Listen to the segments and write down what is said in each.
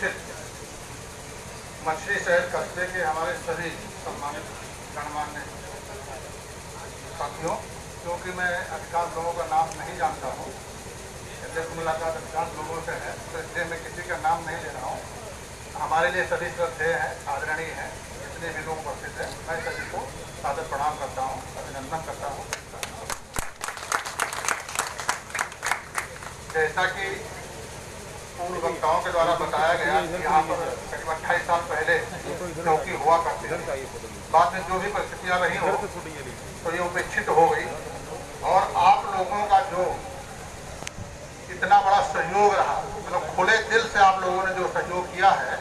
स्थित मछली शहर कस्बे के हमारे सभी सम्मानित गणमान्य साथियों, क्योंकि मैं अधिकांश लोगों का नाम नहीं जानता हूँ जैसे मुलाकात अधिकांश लोगों से है तो इसलिए मैं किसी का नाम नहीं ले रहा हूँ। हमारे लिए सभी श्रद्धेय हैं, आदरणीय हैं, जितने भी लोग उपस्थित हैं, मैं सभी को सादर प्रणाम करता हूँ, अभिनंदन करता हूँ। जैसा कि पूर्व वक्ताओं के द्वारा बताया गया कि यहाँ पर करीब अट्ठाईस साल पहले चौकी हुआ करती थी। बाद में जो भी परिस्थितियाँ रही हो तो ये उपेक्षित हो गई। और आप लोगों का जो इतना बड़ा सहयोग रहा मतलब खुले दिल से आप लोगों ने जो सहयोग किया है,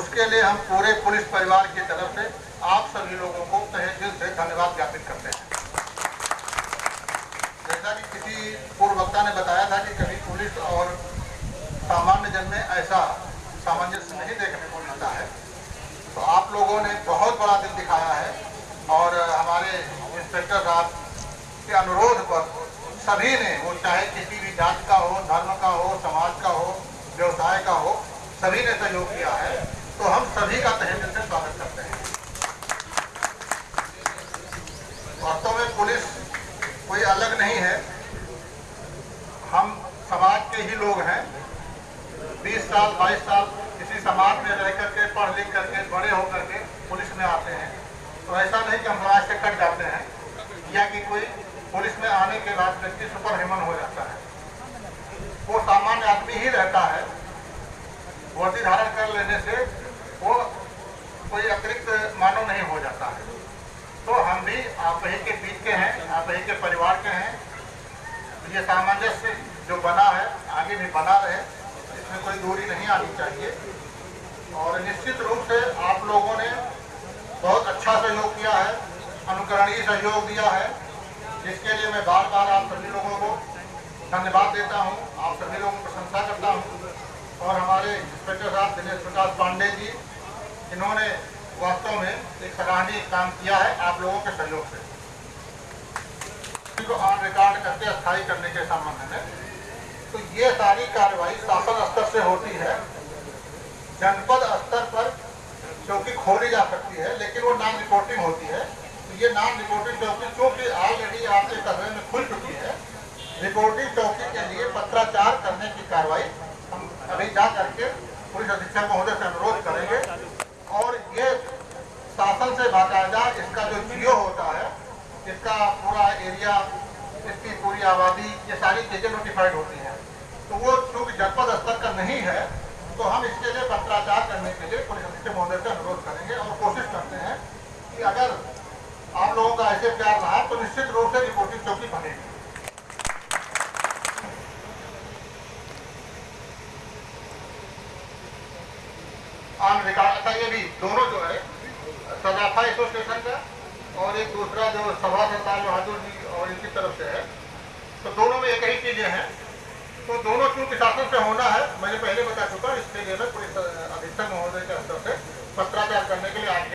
उसके लिए हम पूरे पुलिस परिवार की तरफ़ से आप सभी लोगों को तहे दिल से धन्यवाद ज्ञापित करते हैं। जैसा कि किसी पूर्व वक्ता ने बताया था कि कभी पुलिस और सामान्य जन में ऐसा सामंजस्य नहीं देखने को मिलता है। तो आप लोगों ने बहुत बड़ा दिल दिखाया है और हमारे इंस्पेक्टर साहब के अनुरोध पर सभी ने, वो चाहे किसी भी जात का हो, धर्म का हो, समाज का हो, व्यवसाय का हो, सभी ने सहयोग किया है। तो हम सभी का तहे दिल से स्वागत करते हैं। वास्तव में पुलिस कोई अलग नहीं है। हम समाज के ही लोग हैं। 20 साल 22 साल किसी समाज में रह करके, पढ़ लिख करके, बड़े होकर के पुलिस में आते हैं। तो ऐसा नहीं कि हम समाज से कट जाते हैं, या कि कोई पुलिस में आने के बाद व्यक्ति सुपर ह्यूमन हो जाता है। वो सामान्य आदमी ही रहता है। वर्दी धारण कर लेने से वो कोई अतिरिक्त मानव नहीं हो जाता है। तो हम भी आप ही के बीच के हैं, आप ही के परिवार के हैं। ये सामंजस्य जो बना है, आगे भी बना रहे। इसमें कोई दूरी नहीं आनी चाहिए। और निश्चित रूप से आप लोगों ने बहुत अच्छा सहयोग किया है, अनुकरणीय सहयोग दिया है, जिसके लिए मैं बार बार आप सभी लोगों को धन्यवाद देता हूँ, आप सभी लोगों की प्रशंसा करता हूँ। और हमारे इंस्पेक्टर साहब दिनेश प्रकाश पांडे जी, इन्होंने वास्तव में एक सराहनीय काम किया है आप लोगों के सहयोग से। को ऑन रिकॉर्ड करके स्थायी करने के संबंध में। ये सारी कार्रवाई शासन स्तर से होती है। जनपद स्तर पर चौकी खोली जा सकती है, लेकिन वो नॉन रिपोर्टिंग होती है। तो ये नॉन रिपोर्टिंग चौकी चूँकि ऑलरेडी आपके कस्बे में खुल चुकी है रिपोर्टिंग चौकी के लिए पत्राचार करने की कार्रवाई हम अभी जा करके पुलिस अधीक्षक महोदय से अनुरोध करेंगे। और ये शासन से बाकायदा इसका जो जियो होता है, इसका पूरा एरिया इसकी पूरी आबादी, ये सारी चीज़ें नोटिफाइड होती हैं। तो वो चूँकि जनपद स्तर का नहीं है तो हम इसके लिए पत्राचार करने के लिए पुलिस अधीक्षक महोदय से अनुरोध करेंगे और कोशिश करते हैं कि अगर आप लोगों का ऐसे प्यार रहा तो निश्चित रूप से रिपोर्टिंग चौकी बनेगी। रिकॉर्ड अच्छा ये भी दोनों जो है सदाफा एसोसिएशन का और एक दूसरा जो सभा सरदार बहादुर जी और इनकी तरफ़ से है तो दोनों में एक ही चीज़ें हैं। से होना है मैंने पहले बता चुका